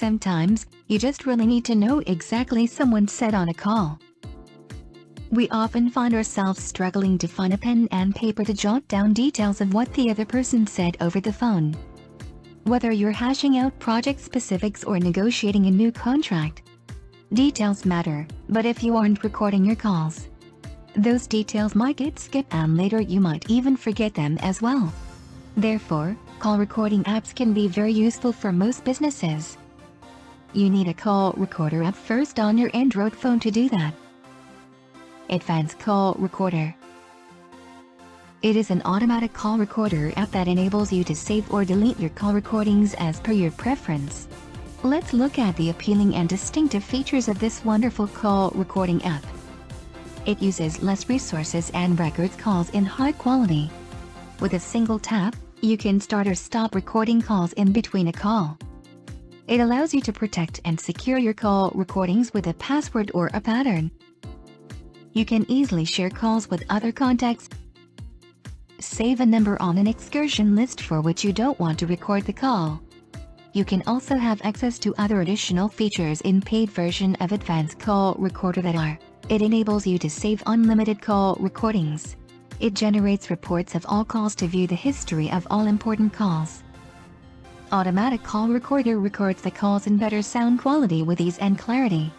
Sometimes, you just really need to know exactly someone said on a call. We often find ourselves struggling to find a pen and paper to jot down details of what the other person said over the phone. Whether you're hashing out project specifics or negotiating a new contract, details matter, but if you aren't recording your calls, those details might get skipped and later you might even forget them as well. Therefore, call recording apps can be very useful for most businesses. You need a call recorder app first on your Android phone to do that. Advanced Call Recorder It is an automatic call recorder app that enables you to save or delete your call recordings as per your preference. Let's look at the appealing and distinctive features of this wonderful call recording app. It uses less resources and records calls in high quality. With a single tap, you can start or stop recording calls in between a call. It allows you to protect and secure your call recordings with a password or a pattern. You can easily share calls with other contacts. Save a number on an excursion list for which you don't want to record the call. You can also have access to other additional features in paid version of Advanced Call Recorder that are It enables you to save unlimited call recordings. It generates reports of all calls to view the history of all important calls. Automatic Call Recorder records the calls in better sound quality with ease and clarity.